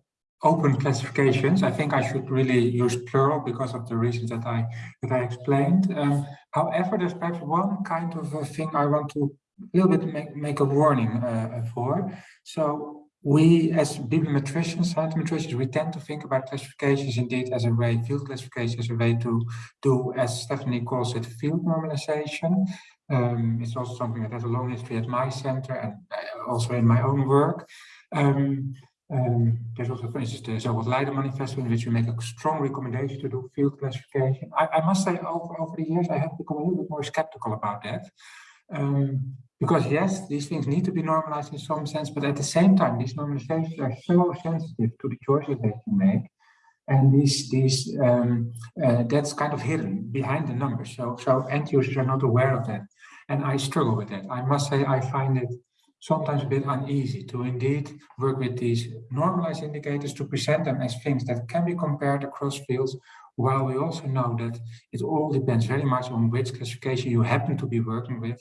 open classifications. I think I should really use plural because of the reasons that I that I explained. Um, however, there's perhaps one kind of a thing I want to a little bit make, make a warning uh, for. So we as bibliometricians, scientometricians, we tend to think about classifications indeed as a way, field classification as a way to do, as Stefanie calls it, field normalization. Um, it's also something that has a long history at my center and uh, also in my own work. Um, um, there's also, for instance, the so-called Leiden Manifesto, in which we make a strong recommendation to do field classification. I, I must say, over, over the years, I have become a little bit more skeptical about that. Um, because yes, these things need to be normalized in some sense, but at the same time, these normalizations are so sensitive to the choices that you make. And these, these um, uh, that's kind of hidden behind the numbers. So, so end users are not aware of that. And I struggle with that. I must say, I find it sometimes a bit uneasy to indeed work with these normalized indicators to present them as things that can be compared across fields, while we also know that it all depends very much on which classification you happen to be working with.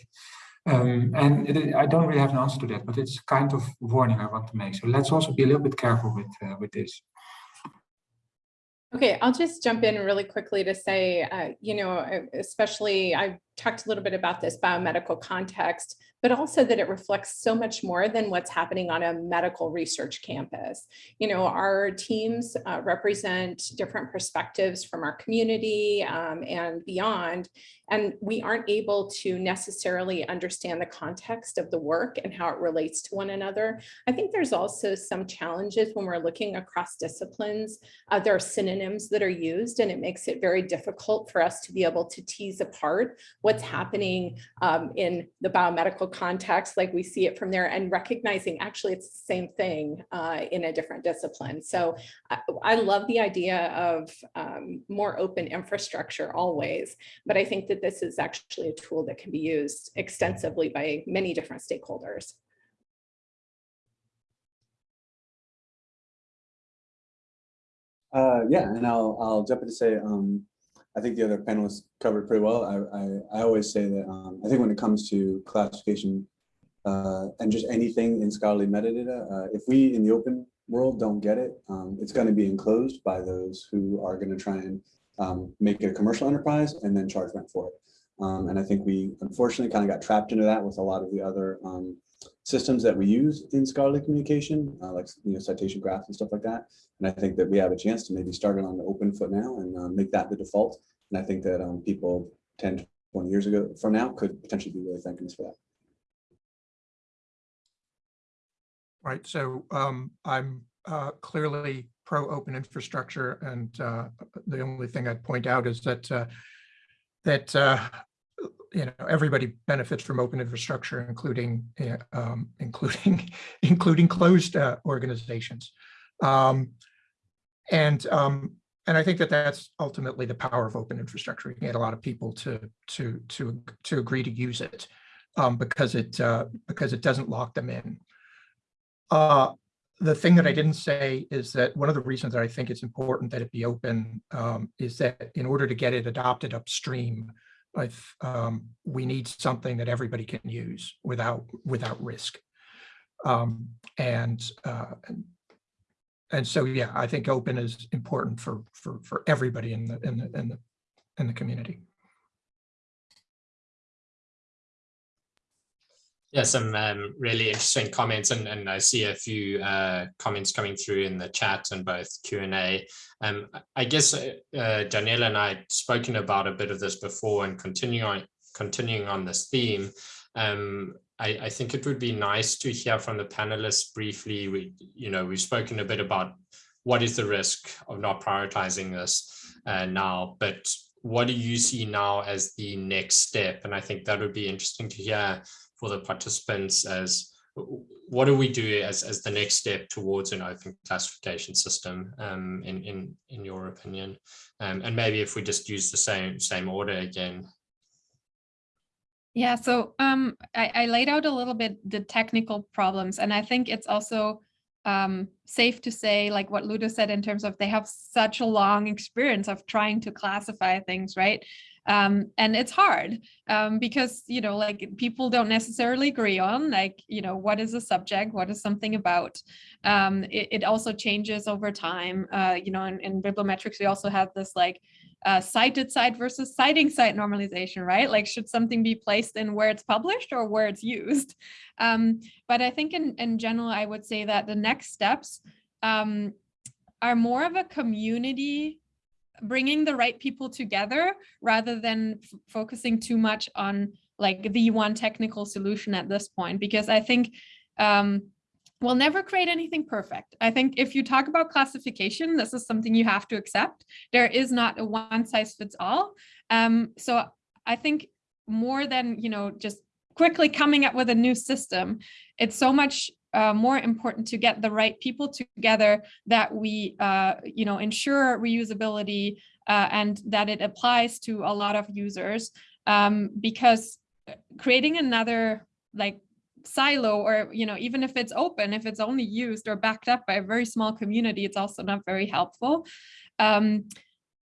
Um, and it, I don't really have an answer to that, but it's kind of warning I want to make. So let's also be a little bit careful with uh, with this. Okay, I'll just jump in really quickly to say, uh, you know, especially I talked a little bit about this biomedical context, but also that it reflects so much more than what's happening on a medical research campus. You know, our teams uh, represent different perspectives from our community um, and beyond, and we aren't able to necessarily understand the context of the work and how it relates to one another. I think there's also some challenges when we're looking across disciplines. Uh, there are synonyms that are used, and it makes it very difficult for us to be able to tease apart what's happening um, in the biomedical context, like we see it from there, and recognizing actually it's the same thing uh, in a different discipline. So I, I love the idea of um, more open infrastructure always, but I think that this is actually a tool that can be used extensively by many different stakeholders. Uh, yeah, and I'll I'll jump in to say um, I think the other panelists covered pretty well. I, I, I always say that um, I think when it comes to classification uh, and just anything in scholarly metadata, uh, if we in the open world don't get it, um, it's going to be enclosed by those who are going to try and um, make it a commercial enterprise and then charge rent for it. Um, and I think we unfortunately kind of got trapped into that with a lot of the other um, systems that we use in scholarly communication, uh, like you know citation graphs and stuff like that. And I think that we have a chance to maybe start it on the open foot now and uh, make that the default. And I think that um, people 10, 20 years ago from now could potentially be really thanking us for that. Right. So um, I'm uh, clearly pro open infrastructure. And uh, the only thing I'd point out is that uh, that uh, you know everybody benefits from open infrastructure, including uh, um, including including closed uh, organizations. Um, and um, and I think that that's ultimately the power of open infrastructure. You get a lot of people to to to to agree to use it um, because it uh, because it doesn't lock them in. Uh, the thing that I didn't say is that one of the reasons that I think it's important that it be open um, is that in order to get it adopted upstream, if, um, we need something that everybody can use without without risk. Um, and, uh, and and so yeah, I think open is important for for for everybody in the in the in the in the community. Yeah, some um, really interesting comments, and, and I see a few uh, comments coming through in the chat and both Q and A. Um, I guess uh, Daniella and I had spoken about a bit of this before, and continuing on continuing on this theme. Um, I, I, think it would be nice to hear from the panelists briefly. We, you know, we've spoken a bit about what is the risk of not prioritizing this uh, now, but what do you see now as the next step? And I think that would be interesting to hear for the participants as what do we do as, as the next step towards an open classification system um, in, in, in your opinion? Um, and maybe if we just use the same, same order again. Yeah, so um, I, I laid out a little bit the technical problems, and I think it's also um, safe to say, like what Ludo said in terms of they have such a long experience of trying to classify things, right? Um, and it's hard um, because you know like people don't necessarily agree on like you know what is a subject what is something about um, it, it, also changes over time uh, you know in, in bibliometrics we also have this like uh, cited side versus citing side normalization, right? Like, should something be placed in where it's published or where it's used? Um, but I think in, in general, I would say that the next steps um, are more of a community bringing the right people together rather than focusing too much on like the one technical solution at this point because i think um, we'll never create anything perfect. I think if you talk about classification this is something you have to accept. There is not a one size fits all. Um, so i think more than you know just quickly coming up with a new system it's so much uh, more important to get the right people together that we, uh, you know, ensure reusability uh, and that it applies to a lot of users um, because creating another like silo or, you know, even if it's open, if it's only used or backed up by a very small community, it's also not very helpful. Um,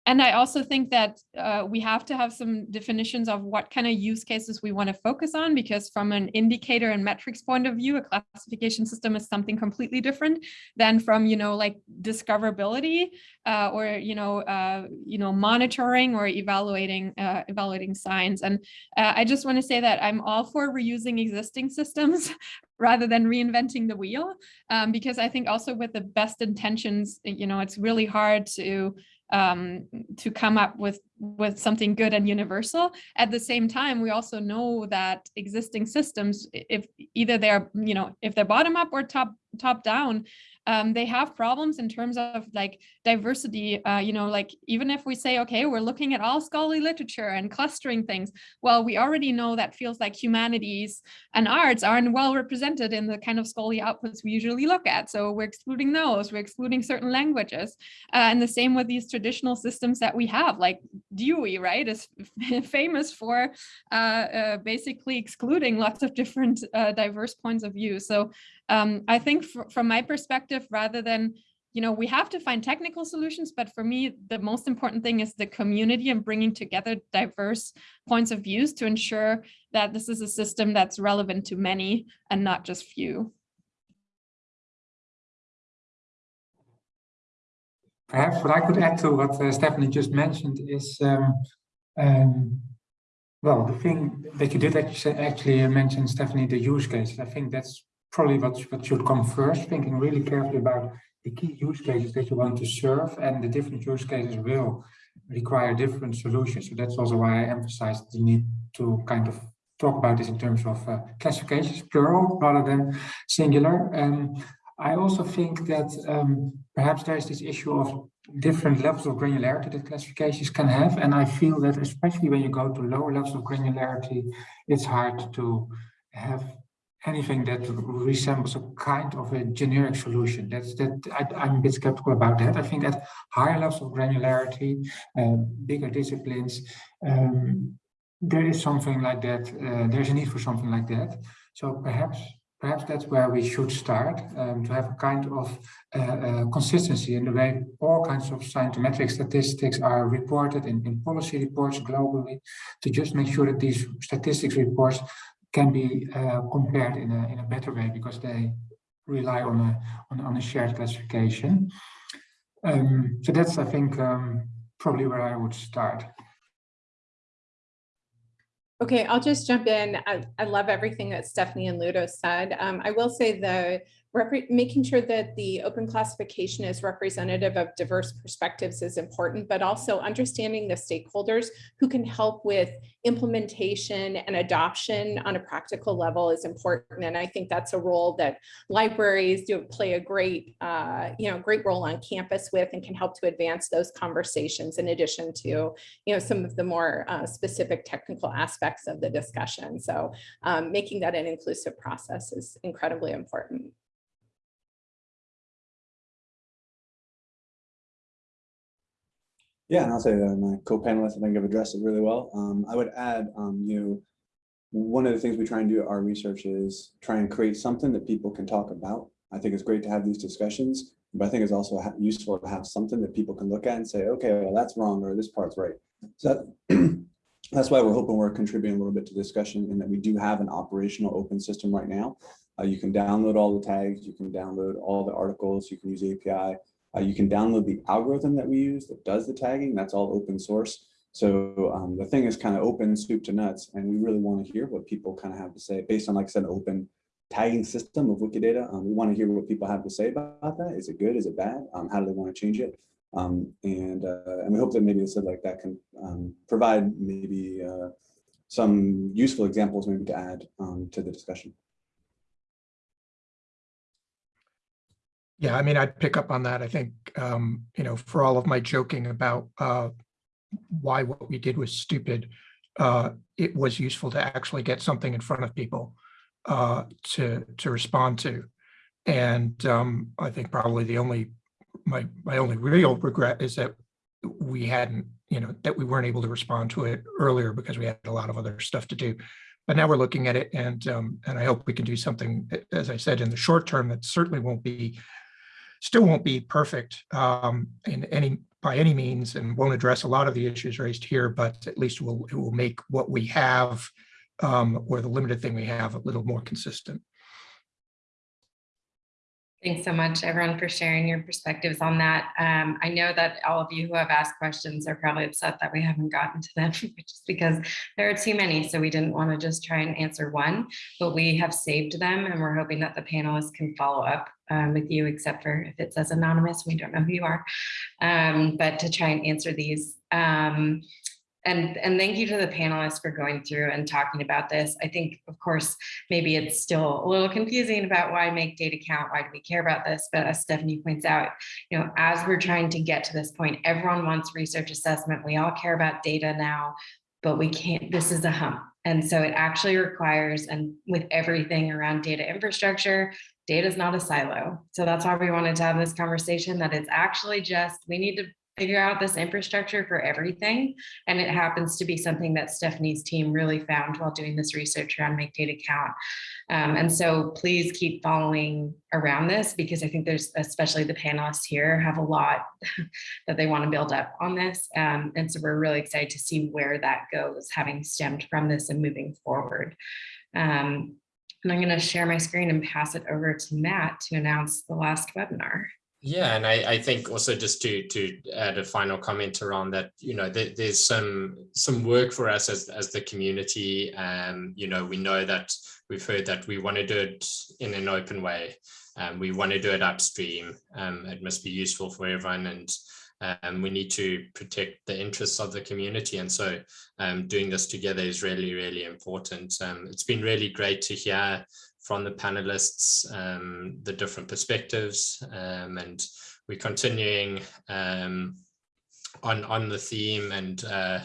and I also think that uh, we have to have some definitions of what kind of use cases we want to focus on, because from an indicator and metrics point of view, a classification system is something completely different than from, you know, like discoverability uh, or, you know, uh, you know, monitoring or evaluating uh, evaluating signs. And uh, I just want to say that I'm all for reusing existing systems rather than reinventing the wheel, um, because I think also with the best intentions, you know, it's really hard to um, to come up with with something good and universal. At the same time, we also know that existing systems, if either they're you know if they're bottom up or top top down, um, they have problems in terms of like diversity, uh, you know, like even if we say, okay, we're looking at all scholarly literature and clustering things, well, we already know that feels like humanities and arts aren't well represented in the kind of scholarly outputs we usually look at. So we're excluding those, we're excluding certain languages. Uh, and the same with these traditional systems that we have, like Dewey, right, is famous for uh, uh, basically excluding lots of different uh, diverse points of view. So um, I think from my perspective, rather than, you know, we have to find technical solutions, but for me, the most important thing is the community and bringing together diverse points of views to ensure that this is a system that's relevant to many and not just few. Perhaps what I could add to what uh, Stefanie just mentioned is, um, um, well, the thing that you did actually, actually mention, Stefanie, the use cases. I think that's probably what, what should come first, thinking really carefully about the key use cases that you want to serve and the different use cases will require different solutions. So that's also why I emphasized the need to kind of talk about this in terms of uh, classifications, plural rather than singular. Um, I also think that um, perhaps there's this issue of different levels of granularity that classifications can have. And I feel that especially when you go to lower levels of granularity, it's hard to have anything that resembles a kind of a generic solution. That's that I, am a bit skeptical about that. I think at higher levels of granularity, uh, bigger disciplines, um, there is something like that. Uh, there's a need for something like that. So perhaps perhaps that's where we should start um, to have a kind of uh, uh, consistency in the way all kinds of scientific statistics are reported in, in policy reports globally to just make sure that these statistics reports can be uh, compared in a, in a better way because they rely on a, on, on a shared classification. Um, so that's, I think, um, probably where I would start. Okay, I'll just jump in. I, I love everything that Stefanie and Ludo said. Um, I will say the making sure that the open classification is representative of diverse perspectives is important, but also understanding the stakeholders who can help with implementation and adoption on a practical level is important. And I think that's a role that libraries do play a great, uh, you know, great role on campus with and can help to advance those conversations in addition to, you know, some of the more uh, specific technical aspects of the discussion. So um, making that an inclusive process is incredibly important. Yeah, and I'll say that my co-panelists, I think have addressed it really well. Um, I would add, um, you know, one of the things we try and do at OurResearch is try and create something that people can talk about. I think it's great to have these discussions, but I think it's also useful to have something that people can look at and say, okay, well, that's wrong or this part's right. So that, that's why we're hoping we're contributing a little bit to discussion and that we do have an operational open system right now. Uh, you can download all the tags, you can download all the articles, you can use API. Uh, you can download the algorithm that we use that does the tagging. That's all open source. So um, the thing is kind of open soup to nuts, and we really want to hear what people kind of have to say based on, like I said, open tagging system of Wikidata. Um, we want to hear what people have to say about that. Is it good? Is it bad? Um, how do they want to change it? Um, and uh, and we hope that maybe a said like that can um, provide maybe uh, some useful examples maybe to add um, to the discussion. Yeah, I mean, I'd pick up on that. I think, um, you know, for all of my joking about uh, why what we did was stupid, uh, it was useful to actually get something in front of people uh, to to respond to. And um, I think probably the only my my only real regret is that we hadn't, you know, that we weren't able to respond to it earlier because we had a lot of other stuff to do. But now we're looking at it, and um, and I hope we can do something, as I said, in the short term that certainly won't be still won't be perfect um, in any by any means and won't address a lot of the issues raised here, but at least will it will make what we have um, or the limited thing we have a little more consistent. Thanks so much, everyone, for sharing your perspectives on that. Um, I know that all of you who have asked questions are probably upset that we haven't gotten to them just because there are too many. So we didn't want to just try and answer one, but we have saved them and we're hoping that the panelists can follow up um, with you, except for if it says anonymous, we don't know who you are, um, but to try and answer these. And, and thank you to the panelists for going through and talking about this. I think, of course, maybe it's still a little confusing about why make data count, why do we care about this? But as Stefanie points out, you know, as we're trying to get to this point, everyone wants research assessment. We all care about data now, but we can't, this is a hump. And so it actually requires, and with everything around data infrastructure, data is not a silo. So that's why we wanted to have this conversation that it's actually just, we need to figure out this infrastructure for everything. And it happens to be something that Stefanie's team really found while doing this research around Make Data Count. Um, and so please keep following around this because I think there's, especially the panelists here, have a lot that they want to build up on this. Um, and so we're really excited to see where that goes, having stemmed from this and moving forward. Um, and I'm going to share my screen and pass it over to Matt to announce the last webinar. Yeah, and I, I think also just to to add a final comment around that, you know, there, there's some some work for us as as the community. Um, you know, we know that we've heard that we want to do it in an open way. Um, we want to do it upstream. Um, it must be useful for everyone, and um, we need to protect the interests of the community. And so, um, doing this together is really, really important. Um, it's been really great to hear from the panelists, um, the different perspectives, um, and we're continuing um, on, on the theme and uh,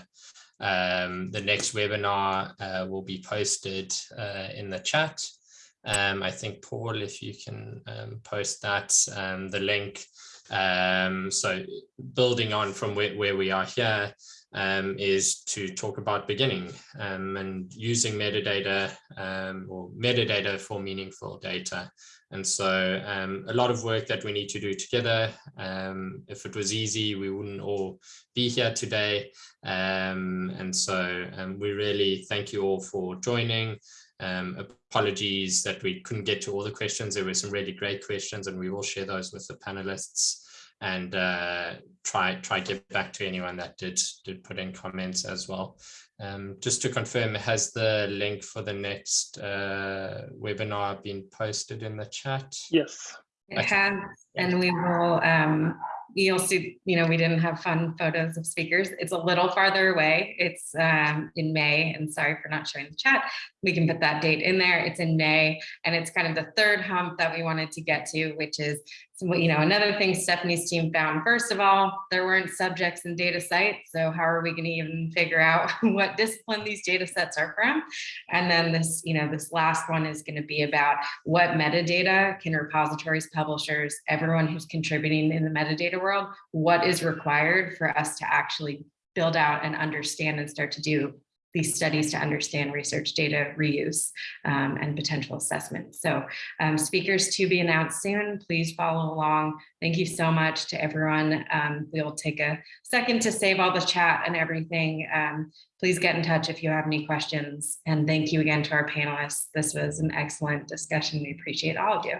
um, the next webinar uh, will be posted uh, in the chat. Um, I think, Paul, if you can um, post that, the link. So building on from where, where we are here, um, is to talk about beginning um, and using metadata um, or metadata for meaningful data. And so um, a lot of work that we need to do together. Um, if it was easy, we wouldn't all be here today. Um, and so we really thank you all for joining. apologies that we couldn't get to all the questions. There were some really great questions and we will share those with the panelists and uh, try try get back to anyone that did did put in comments as well. Um, just to confirm, has the link for the next uh, webinar been posted in the chat? Yes. It has, and we will, um, you'll see, you know, we didn't have fun photos of speakers. It's a little farther away. It's um, in May, and sorry for not showing the chat. We can put that date in there. It's in May, and it's kind of the third hump that we wanted to get to, which is you know, another thing Stefanie's team found, first of all, there weren't subjects in sites. So how are we going to even figure out what discipline these data sets are from? And then this, you know, this last one is going to be about what metadata can repositories, publishers, everyone who's contributing in the metadata world, what is required for us to actually build out and understand and start to do these studies to understand research data reuse um, and potential assessment. So um, speakers to be announced soon, please follow along. Thank you so much to everyone. Um, we'll take a second to save all the chat and everything. Um, please get in touch if you have any questions. And thank you again to our panelists. This was an excellent discussion. We appreciate all of you.